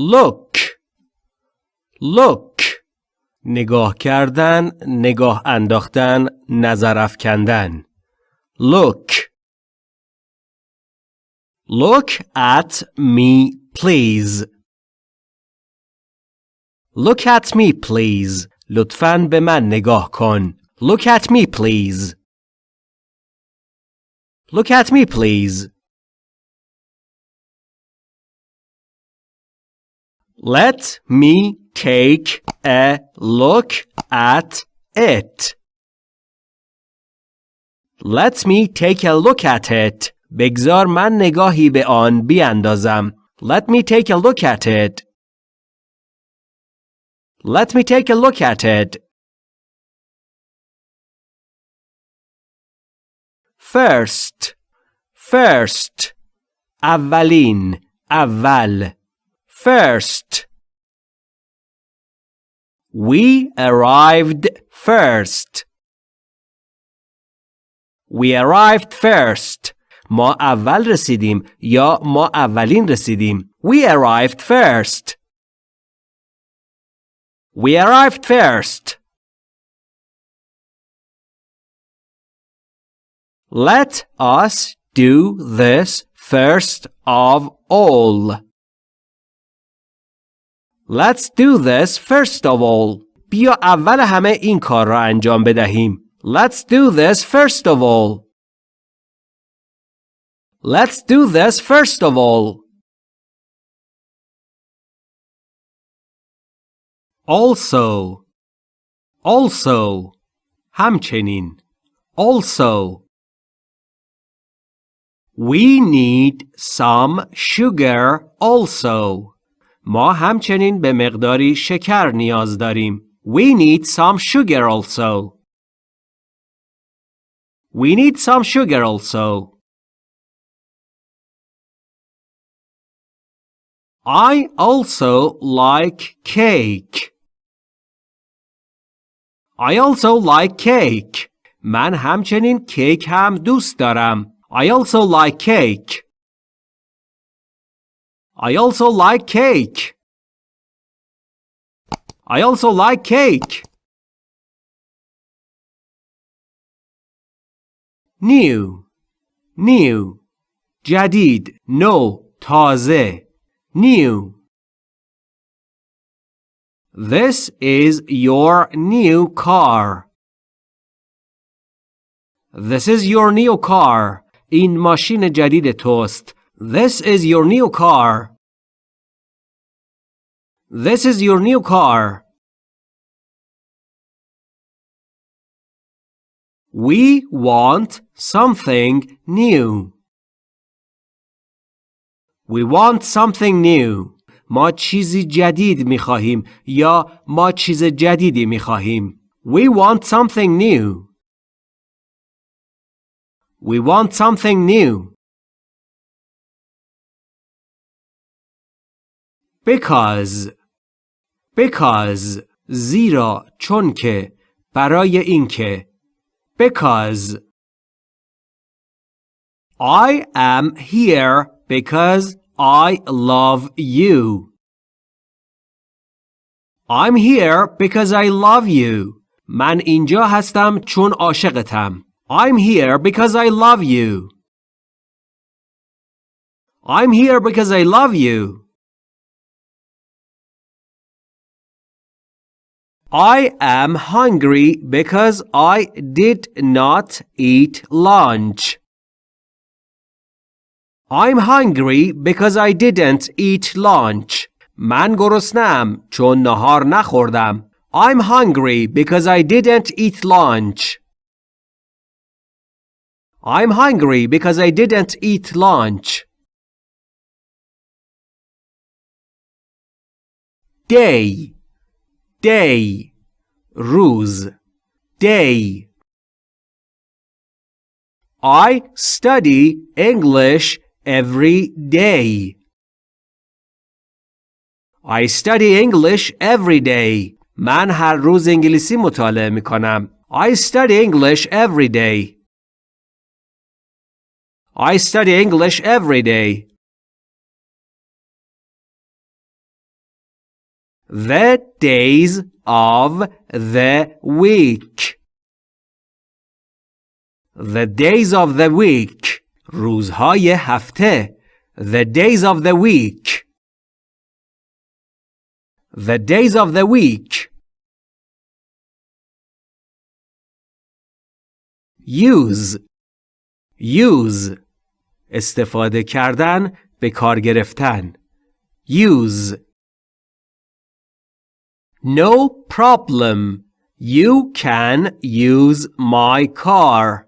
look look نگاه کردن نگاه انداختن نظر افکندن look look at me please look at me please لطفاً به من نگاه کن look at me please look at me please Let me take a look at it. Let me take a look at it. بگذار من نگاهی به آن بیاندازم. Let me take a look at it. Let me take a look at it. First. First. اولین. اول. First. We arrived first. We arrived first. ما اول رسیدیم یا ما اولین رسیدیم. We arrived first. We arrived first. Let us do this first of all. Let's do this first of all. بیا اول همه این کار را انجام بدهیم. Let's do this first of all. Let's do this first of all. Also Also همچنین Also We need some sugar also. ما همچنین به مقداری شکر نیاز داریم. We need some sugar also. We need some sugar also. I also like cake. I also like cake. من همچنین کیک هم دوست دارم. I also like cake. I also like cake. I also like cake. New New جدید نو تازه New This is your new car. This is your new car. این ماشین جدید توست. This is your new car. This is your new car. We want something new. We want something new. ما چیزی جدید می خواهیم یا ما چیز جدیدی می خواهیم. We want something new. We want something new. Because Because زیرا چون که برای اینکه Because I am here because I love you. I'm here because I love you. من اینجا هستم چون عاشقتم. I'm here because I love you. I'm here because I love you. I am hungry because I did not eat lunch. I'm hungry because I didn't eat lunch. من گرسنم چون نهار نخوردم. I'm hungry because I didn't eat lunch. I'm hungry because I didn't eat lunch. Day day روز day I study English every day. I study English every day. من هر روز انگلیسی مطالعه می کنم. I study English every day. I study English every day. The days of the week The days of the week روزهای هفته The days of the week The days of the week Use Use استفاده کردن به کار گرفتن Use No problem. You can use my car.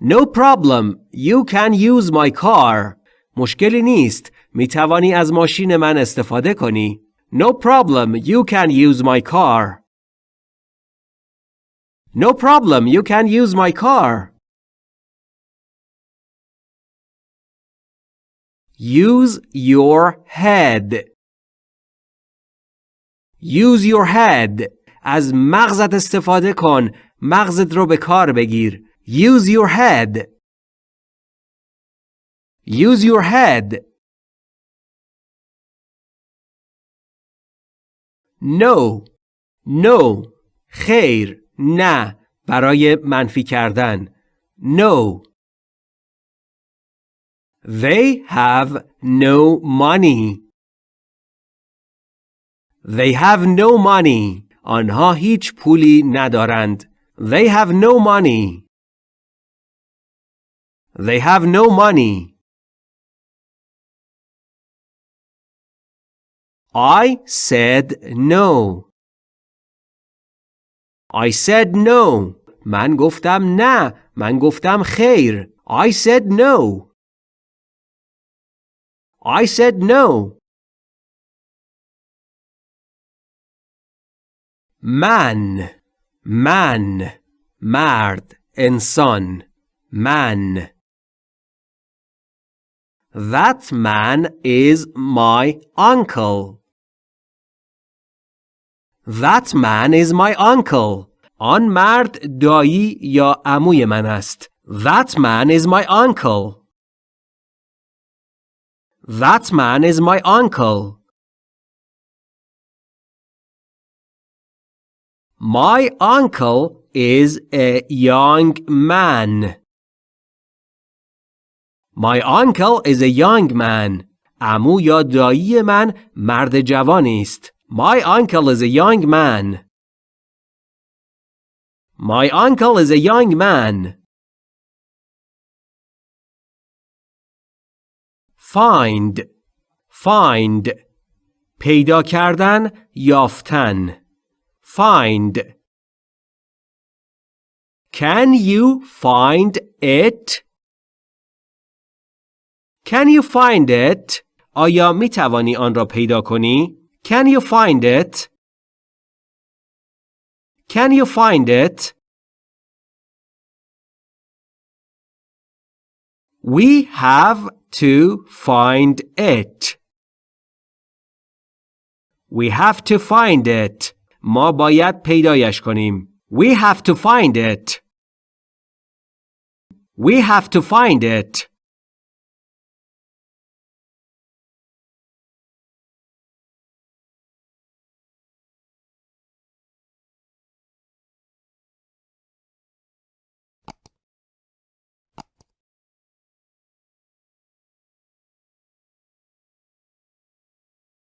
No problem. You can use my car. مشکلی نیست. می توانی از ماشین من استفاده کنی. No problem. You can use my car. No problem. You can use my car. Use your head. Use your head. از مغزت استفاده کن. مغزت رو به کار بگیر. Use your head. Use your head. No. No. خیر. نه. برای منفی کردن. No. They have no money. They have no money. آنها هیچ پولی ندارند. They have no money. They have no money. I said no. I said no. من گفتم نه. من گفتم خیر. I said no. I said no. من من مرد انسان من That man is my uncle. That man is my uncle. آن مرد دایی یا عموی من است. That man is my uncle. That man is my uncle. My uncle is a young man. My uncle is a young man. عمو یا دایی من مرد جوانی است. My uncle is a young man. My uncle is a young man. Find Find پیدا کردن یافتن Find Can you find it? Can you find it? آیا می توانی آن را پیدا کنی؟ Can you find it? Can you find it? We have to find it. We have to find it. ما باید پیدایش کنیم. We have to find it. We have to find it.